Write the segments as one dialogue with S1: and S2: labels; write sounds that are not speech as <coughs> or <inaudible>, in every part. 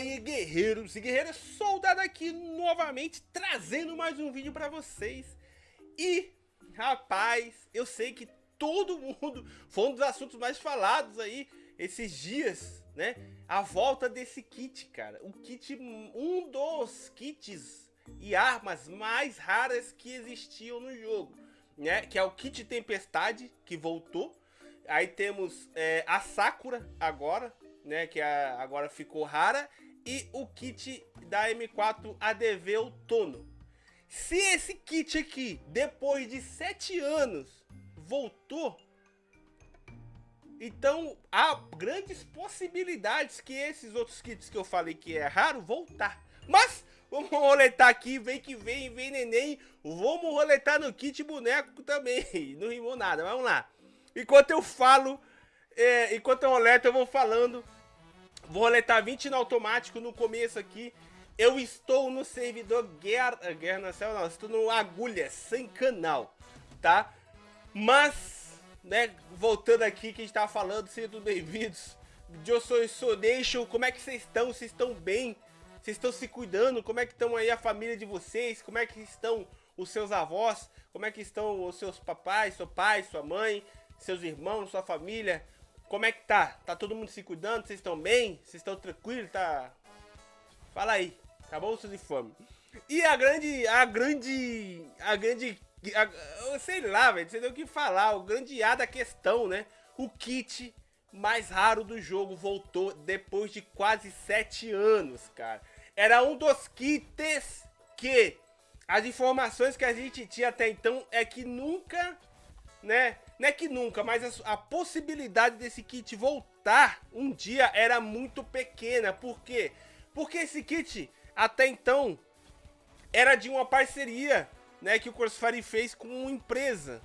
S1: aí, guerreiros e guerreiras, soldado aqui novamente, trazendo mais um vídeo pra vocês. E, rapaz, eu sei que todo mundo, <laughs> foi um dos assuntos mais falados aí esses dias, né? A volta desse kit, cara. O kit, um dos kits e armas mais raras que existiam no jogo, né? Que é o kit Tempestade, que voltou. Aí temos é, a Sakura agora, né? Que a, agora ficou rara. E o kit da M4 ADV Outono. Se esse kit aqui, depois de 7 anos, voltou, então há grandes possibilidades que esses outros kits que eu falei que é raro voltar. Mas vamos roletar aqui, vem que vem, vem neném. Vamos roletar no kit boneco também. <laughs> Não rimou nada, vamos lá. Enquanto eu falo, é, enquanto eu roleto, eu vou falando. Vou roletar 20 no automático no começo aqui. Eu estou no servidor Guerra, Guerra Nacional, não, estou no Agulha, sem canal, tá? Mas, né, voltando aqui que a gente tava falando, sejam bem-vindos. Eu sou Sonation, como é que vocês estão? Vocês estão bem? Vocês estão se cuidando? Como é que estão aí a família de vocês? Como é que estão os seus avós? Como é que estão os seus papais, seu pai, sua mãe? seus irmãos, sua família. Como é que tá? Tá todo mundo se cuidando? Vocês estão bem? Vocês estão tranquilos? Tá? Fala aí. Acabou o de fome. E a grande, a grande, a grande, a, sei lá, velho, você tem o que falar, o grande A da questão, né? O kit mais raro do jogo voltou depois de quase sete anos, cara. Era um dos kits que as informações que a gente tinha até então é que nunca, né, não é que nunca, mas a, a, possibilidade desse kit voltar um dia era muito pequena. Por quê? Porque esse kit, até então, era de uma parceria né, que o Crossfire fez com uma empresa.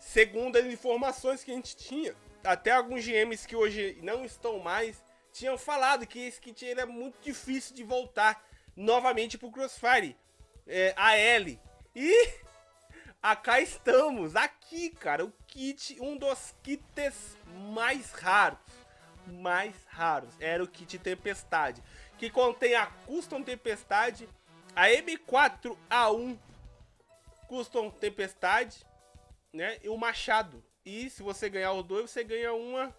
S1: Segundo as informações que a gente tinha. Até alguns GMs que hoje não estão mais tinham falado que esse kit era muito difícil de voltar novamente para o Crossfire. É, a L. E Acá estamos, aqui, cara, o kit, um dos kits mais raros, mais raros, era o kit Tempestade, que contém a Custom Tempestade, a M4A1 Custom Tempestade, né, e o Machado. E se você ganhar os dois, você ganha uma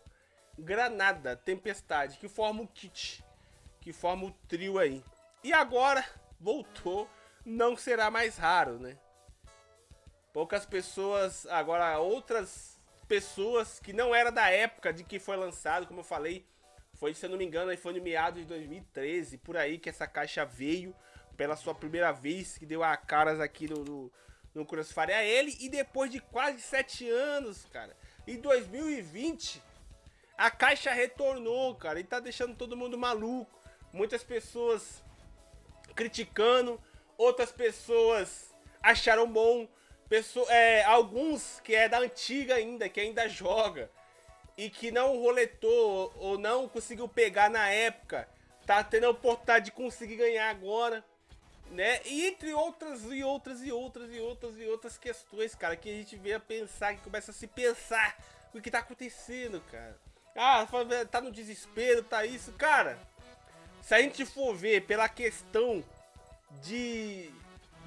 S1: Granada Tempestade, que forma o kit, que forma o trio aí. E agora, voltou, não será mais raro, né? Poucas pessoas, agora outras pessoas que não era da época de que foi lançado, como eu falei, foi, se eu não me engano, no meados de 2013, por aí que essa caixa veio pela sua primeira vez, que deu a caras aqui no, no, no Crossfire a ele, e depois de quase sete anos, cara, em 2020, a caixa retornou, cara, e tá deixando todo mundo maluco. Muitas pessoas criticando, outras pessoas acharam bom, Pessoa, é, alguns que é da antiga ainda, que ainda joga e que não roletou ou não conseguiu pegar na época, tá tendo a oportunidade de conseguir ganhar agora, né? E entre outras e outras e outras e outras e outras questões, cara, que a gente vê a pensar, que começa a se pensar o que tá acontecendo, cara. Ah, tá no desespero, tá isso, cara. Se a gente for ver pela questão de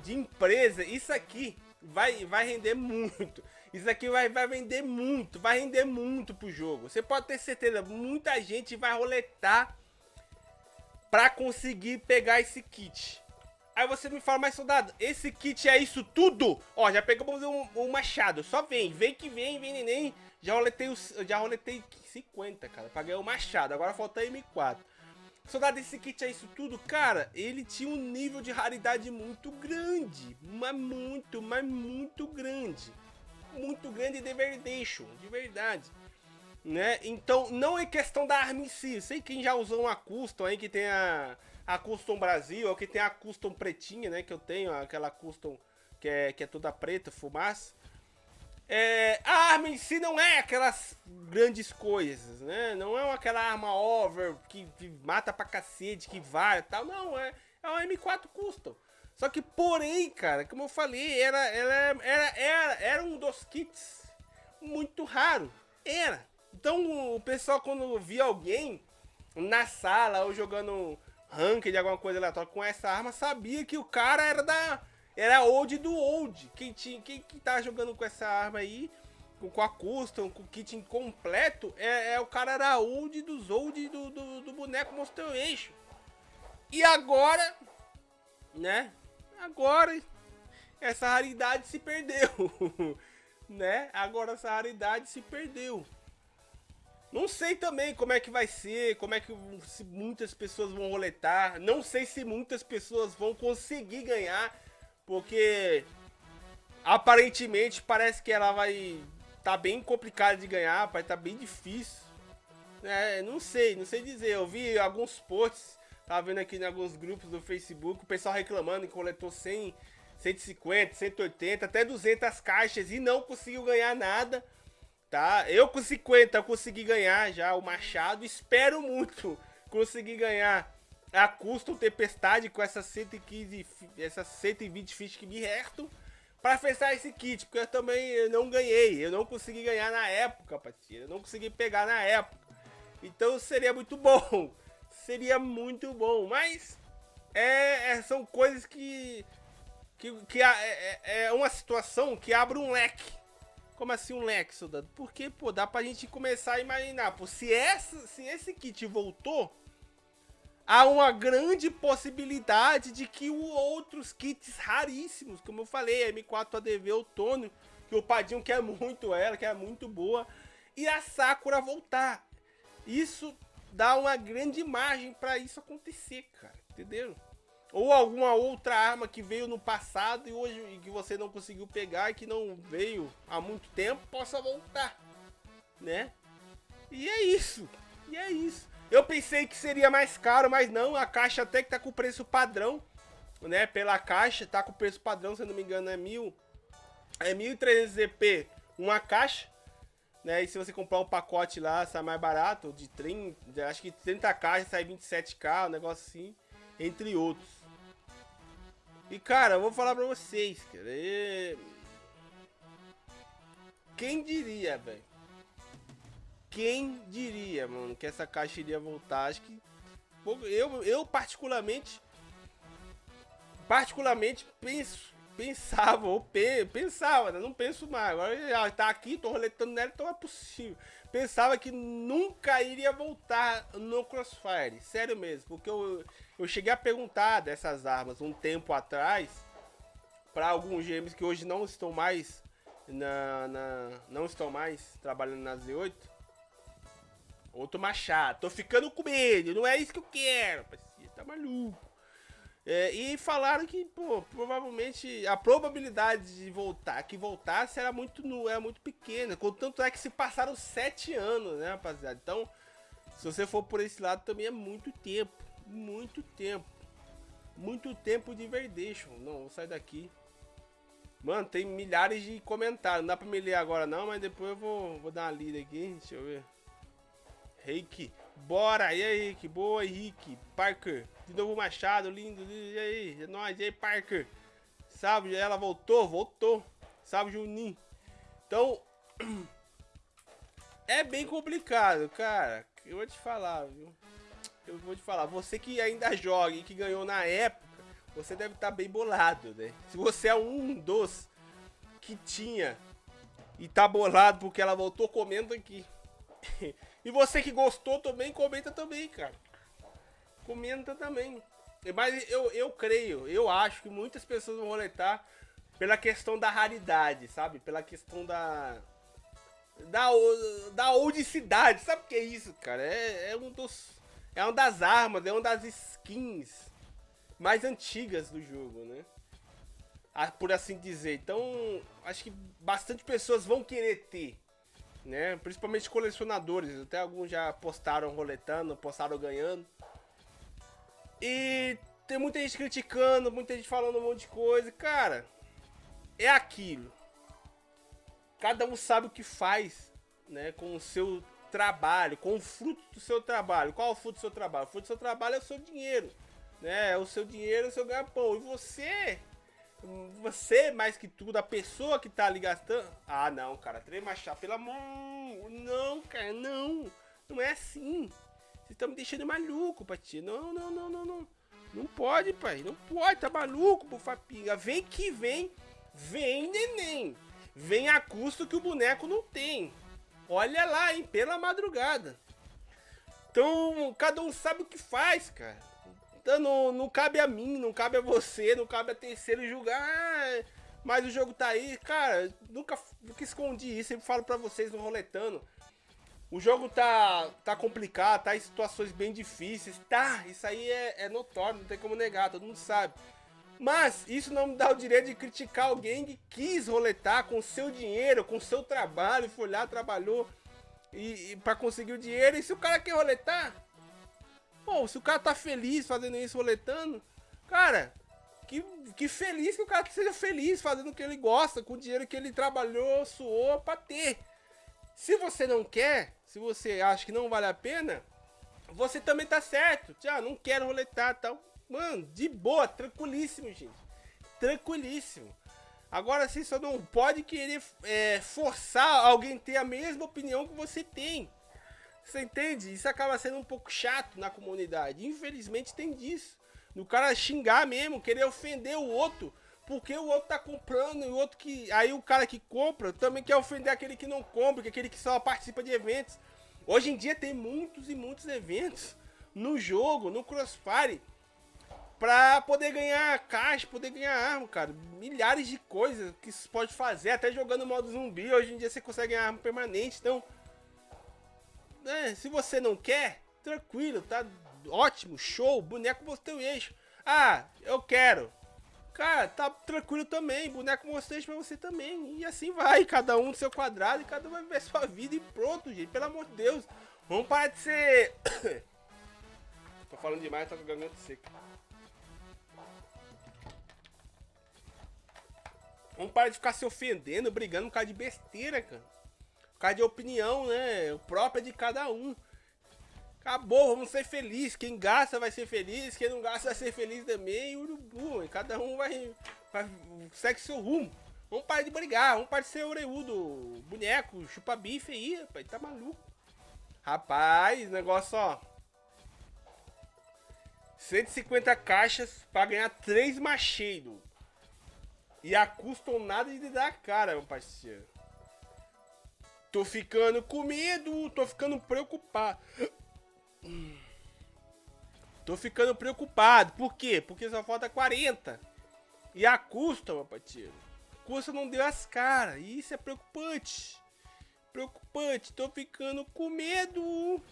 S1: de empresa, isso aqui vai, vai render muito. Isso aqui vai, vai vender muito, vai render muito pro jogo. Você pode ter certeza, muita gente vai roletar pra conseguir pegar esse kit. Aí você me fala, mais soldado, esse kit é isso tudo? Ó, já pegamos um, um machado, só vem, vem que vem, vem neném. Já roletei, os, já roletei 50, cara, pra ganhar o machado, agora falta M4. Soldado, esse kit é isso tudo? Cara, ele tinha um nível de raridade muito grande. Mas muito, mas muito grande. Muito grande de verdade, de verdade. Né? Então, não é questão da arma em si. Sei quem já usou uma custom aí, que tem a, a custom Brasil, ou que tem a custom pretinha, né? Que eu tenho, aquela custom que é, que é toda preta, fumaça. É, a arma em si não é aquelas grandes coisas, né? Não é aquela arma over que, que mata pra cacete, que vai e tal. Não, é, é uma M4 Custom. Só que, porém, cara, como eu falei, era, era, era, era, era um dos kits muito raro. Era. Então, o pessoal, quando via alguém na sala ou jogando ranked, alguma coisa aleatória com essa arma, sabia que o cara era da. Era old do old. Quem, tinha, quem que tá jogando com essa arma aí, com, a custom, com o kit incompleto, é, é o cara era old dos old do, do, do boneco Monster Eixo. E agora, né? Agora essa raridade se perdeu, <laughs> né? Agora essa raridade se perdeu. Não sei também como é que vai ser, como é que muitas pessoas vão roletar. Não sei se muitas pessoas vão conseguir ganhar, porque aparentemente parece que ela vai tá bem complicada de ganhar, vai tá bem difícil. É, não sei, não sei dizer. Eu vi alguns posts, tava vendo aqui em alguns grupos do Facebook, o pessoal reclamando que coletou 100, 150, 180, até 200 caixas e não conseguiu ganhar nada tá? Eu com 50 eu consegui ganhar já o Machado, espero muito conseguir ganhar a Custom Tempestade com essas 115, essas 120 fichas que me restam para fechar esse kit, porque eu também não ganhei, eu não consegui ganhar na época, parceiro, eu não consegui pegar na época. Então seria muito <laughs> bom, seria muito bom, mas é, é são coisas que que, que é, é, é uma situação que abre um leque. Como assim um leque, soldado? Porque, pô, dá pra gente começar a imaginar, pô, se, essa, se esse kit voltou, há uma grande possibilidade de que outros kits raríssimos, como eu falei, a M4 ADV Outono, que o Padinho quer muito ela, que é muito boa, e a Sakura voltar. Isso dá uma grande margem para isso acontecer, cara, entendeu? Ou alguma outra arma que veio no passado e hoje e que você não conseguiu pegar e que não veio há muito tempo, possa voltar, né? E é isso, e é isso. Eu pensei que seria mais caro, mas não, a caixa até que tá com o preço padrão, né? Pela caixa, tá com o preço padrão, se eu não me engano é mil, é 1.300 EP uma caixa, né? E se você comprar um pacote lá, sai mais barato, de 30, acho que 30 caixas sai 27k, um negócio assim, entre outros. E cara, eu vou falar pra vocês, cara. E... Quem diria, velho? Quem diria, mano, que essa caixa iria voltar? Acho que. Eu, eu particularmente. Particularmente penso. Pensava, ou pe, pensava, né? não penso mais. Agora já tá aqui, tô roletando nela, então é possível. Pensava que nunca iria voltar no Crossfire. Sério mesmo, porque eu, eu cheguei a perguntar dessas armas um tempo atrás para alguns gêmeos que hoje não estão mais na, na, não estão mais trabalhando na Z8. Outro machado, tô ficando com medo, não é isso que eu quero, parceiro, tá maluco. É, e falaram que, pô, provavelmente a probabilidade de voltar, que voltasse era muito, era muito pequena. Contanto é que se passaram sete anos, né, rapaziada? Então, se você for por esse lado, também é muito tempo muito tempo. Muito tempo de Verdation. Não, vou sair daqui. Mano, tem milhares de comentários. Não dá pra me ler agora não, mas depois eu vou, vou dar uma lida aqui. Deixa eu ver. Rick, bora! E aí, que boa, Henrique. Parker, de novo Machado, lindo. E aí, é nóis. E aí, Parker. Sabe, ela voltou? Voltou. Sabe, Juninho. Então, <clears throat> é bem complicado, cara. Eu vou te falar, viu? eu vou te falar, você que ainda joga e que ganhou na época, você deve estar tá bem bolado, né? Se você é um dos que tinha e tá bolado porque ela voltou, comenta aqui. <laughs> e você que gostou também, comenta também, cara. Comenta também. Mas eu, eu creio, eu acho que muitas pessoas vão roletar pela questão da raridade, sabe? Pela questão da. Da, da. Sabe o que é isso, cara? É, é um dos é uma das armas, é uma das skins mais antigas do jogo, né? Ah, por assim dizer. Então, acho que bastante pessoas vão querer ter, né? Principalmente colecionadores. Até alguns já postaram roletando, postaram ganhando. E tem muita gente criticando, muita gente falando um monte de coisa. Cara, é aquilo. Cada um sabe o que faz, né? Com o seu trabalho, com o fruto do seu trabalho. Qual é o fruto do seu trabalho? O fruto do seu trabalho é o seu dinheiro, né? É o seu dinheiro, é o seu ganha-pão. E você, você mais que tudo, a pessoa que tá ali gastando... Ah, não, cara, três machado, pelo amor... Não, cara, não. Não é assim. Vocês estão me deixando maluco, Pati. Não, não, não, não, não. Não pode, pai. Não pode. Tá maluco, Bufapinga. Vem que vem. Vem, neném. Vem a custo que o boneco não tem. Olha lá, hein? Pela madrugada. Então, cada um sabe o que faz, cara. Então, não, não cabe a mim, não cabe a você, não cabe a terceiro julgar. Ah, mas o jogo tá aí. Cara, nunca, nunca escondi isso. Sempre falo pra vocês no roletando. O jogo tá, tá complicado, tá em situações bem difíceis. Tá, isso aí é, é notório, não tem como negar, todo mundo sabe. Mas isso não me dá o direito de criticar alguém que quis roletar com seu dinheiro, com seu trabalho, foi lá, trabalhou e, e para conseguir o dinheiro. E se o cara quer roletar, pô, se o cara tá feliz fazendo isso roletando, cara, que, que feliz que o cara seja feliz fazendo o que ele gosta, com o dinheiro que ele trabalhou, suou pra ter. Se você não quer, se você acha que não vale a pena, você também tá certo. Já não quero roletar tal. Mano, de boa, tranquilíssimo, gente. Tranquilíssimo. Agora você só não pode querer é, forçar alguém ter a mesma opinião que você tem. Você entende? Isso acaba sendo um pouco chato na comunidade. Infelizmente tem disso. No cara xingar mesmo, querer ofender o outro porque o outro tá comprando e o outro que. Aí o cara que compra também quer ofender aquele que não compra, que aquele que só participa de eventos. Hoje em dia tem muitos e muitos eventos no jogo, no Crossfire, pra poder ganhar caixa, poder ganhar arma, cara. Milhares de coisas que você pode fazer, até jogando modo zumbi. Hoje em dia você consegue ganhar arma permanente, então. É, se você não quer, tranquilo, tá ótimo, show, boneco o eixo. Ah, eu quero. Cara, tá tranquilo também, boneco mostrei pra você também. E assim vai, cada um no seu quadrado e cada um vai viver sua vida e pronto, gente. Pelo amor de Deus. Vamos parar de ser... <coughs> tô falando demais, tô com a garganta seca. Vamos parar de ficar se ofendendo, brigando por causa de besteira, cara. Causa de opinião, né? O próprio é de cada um. Acabou, vamos ser felizes. Quem gasta vai ser feliz, quem não gasta vai ser feliz também. Urubu, cada um vai, vai segue seu rumo. Vamos parar de brigar, vamos parar de ser oreudo, boneco, chupa bife aí, rapaz, tá maluco. Rapaz, negócio ó. 150 caixas pra ganhar 3 macheiros. E a custam nada de dar cara, meu parceiro. Tô ficando com medo, tô ficando preocupado. Tô ficando preocupado. Por quê? Porque só falta 40. E a custa, meu parceiro. Custa não deu as caras. Isso é preocupante. Preocupante. Tô ficando com medo.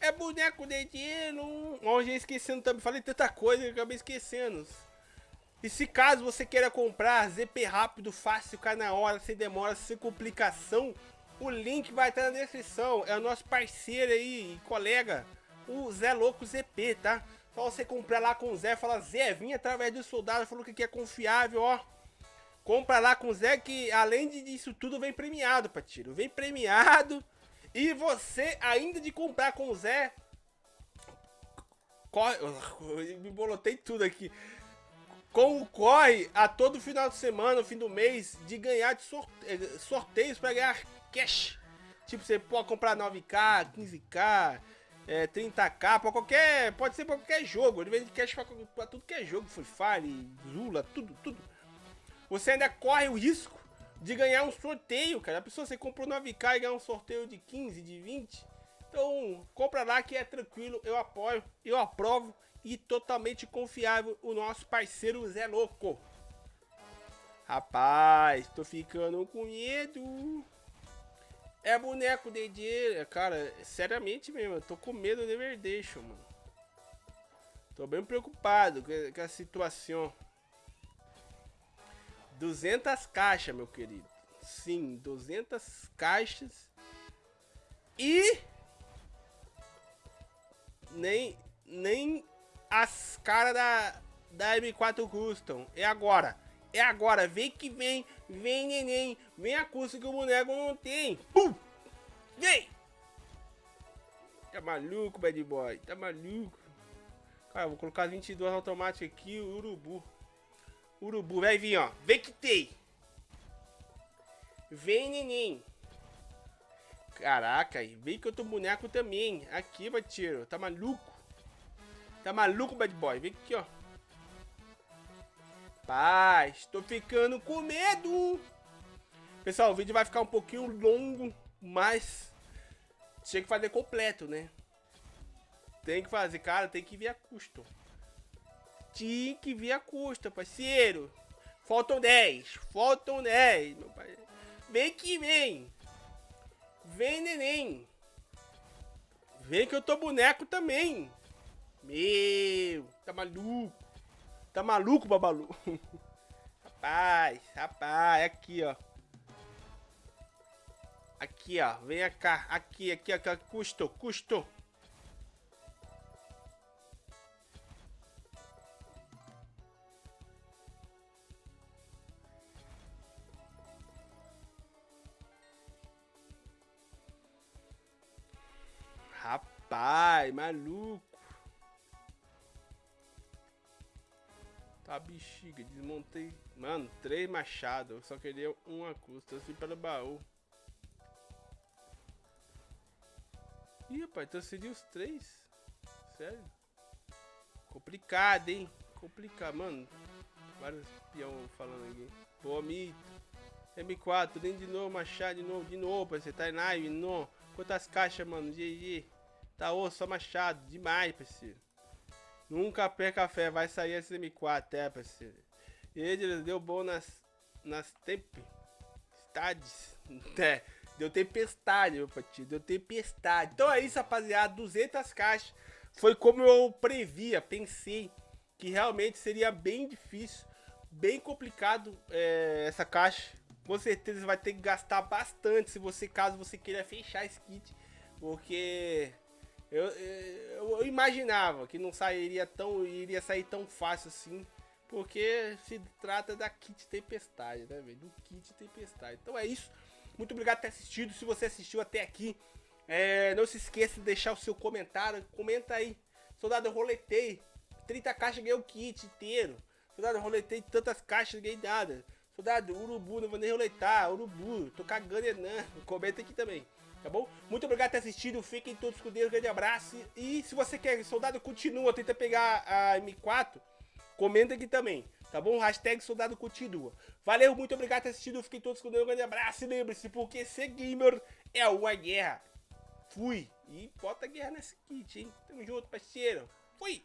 S1: É boneco de dinheiro. Ó, já esquecendo também. Falei tanta coisa que acabei esquecendo. E se caso você queira comprar ZP rápido, fácil, cai na hora, sem demora, sem complicação, o link vai estar na descrição. É o nosso parceiro aí, colega, o Zé Louco ZP, tá? Só você comprar lá com o Zé, fala Zé, vim através do soldado, falou que é confiável, ó. Compra lá com o Zé que além disso tudo vem premiado, Patiro. Vem premiado. E você, ainda de comprar com o Zé... Corre... <laughs> Me bolotei tudo aqui concorre a todo final de semana, fim do mês, de ganhar de sorte... sorteios para ganhar cash. Tipo, você pode comprar 9k, 15k, é, 30k, pra qualquer. Pode ser pra qualquer jogo. Ele vende cash pra tudo que é jogo. Free Fire, Zula, tudo, tudo. Você ainda corre o risco de ganhar um sorteio, cara. A pessoa você comprou 9k e ganhar um sorteio de 15, de 20. Então, compra lá que é tranquilo, eu apoio, eu aprovo e totalmente confiável o nosso parceiro Zé Louco. Rapaz, tô ficando com medo. É boneco de dinheiro, cara, seriamente mesmo, tô com medo de Verdeixo, mano. Tô bem preocupado com a situação. 200 caixas, meu querido. Sim, 200 caixas. E nem nem as caras da da M4 Custom. É agora. É agora, vem que vem, vem neném, vem a custa que o boneco não tem. Pum! Vem! Tá maluco, bad boy, tá maluco. Cara, vou colocar 22 automáticos aqui, urubu. Urubu, vai vir, ó. Vem que tem. Vem, neném. Caraca. Vem que eu tô boneco também. Aqui, Batiro. Tá maluco? Tá maluco, bad boy? Vem aqui, ó. Paz, tô ficando com medo. Pessoal, o vídeo vai ficar um pouquinho longo, mas tinha que fazer completo, né? Tem que fazer, cara, tem que vir a custo. Tinha que vir a custo, parceiro. Faltam 10, faltam 10, meu pai. Vem que vem. Vem, neném. Vem que eu tô boneco também. Meu, tá maluco. Tá maluco, babalu? <laughs> rapaz, rapaz, aqui, ó. Aqui, ó. Vem cá. Aqui, aqui, aqui. Custo, custo. Rapaz, maluco. Tá bexiga, desmontei. Mano, três machados. Eu só queria uma custa, assim pelo baú. Ih, rapaz, transferi os três. Sério? Complicado, hein? Complicado, mano. Vários peão falando aqui. Boa, mito. M4, nem de novo, machado, de novo, de novo, parceiro. Tá em live, não. Quantas caixas, mano? GG. Tá osso, só machado. Demais, parceiro. Nunca perca a fé, vai sair esse M4, é, parceiro. Ele deu bom nas, nas tempestades. <laughs> É, deu tempestade, meu patinho, deu tempestade. Então é isso, rapaziada, 200 caixas. Foi como eu previa, pensei que realmente seria bem difícil, bem complicado é, essa caixa. Com certeza vai ter que gastar bastante se você, caso você queira fechar esse kit. Porque eu, eu, eu, imaginava que não sairia tão. iria sair tão fácil assim. Porque se trata da kit tempestade, né, velho? Do kit tempestade. Então é isso. Muito obrigado por ter assistido. Se você assistiu até aqui, é, não se esqueça de deixar o seu comentário. Comenta aí. Soldado, eu roletei. 30 caixas ganhei o kit inteiro. Soldado, eu roletei tantas caixas, ganhei nada. Soldado, urubu, não vou nem roletar. Urubu, tô cagando, Enan. Comenta aqui também tá bom? Muito obrigado por ter assistido, fiquem todos com Deus, grande abraço. E se você quer, soldado continua, tenta pegar a M4, comenta aqui também, tá bom? Hashtag soldado continua. Valeu, muito obrigado por ter assistido, fiquem todos com Deus, grande abraço. E lembre-se, porque ser gamer é uma guerra. Fui. E bota guerra nesse kit, hein? Tamo junto, parceiro. Fui.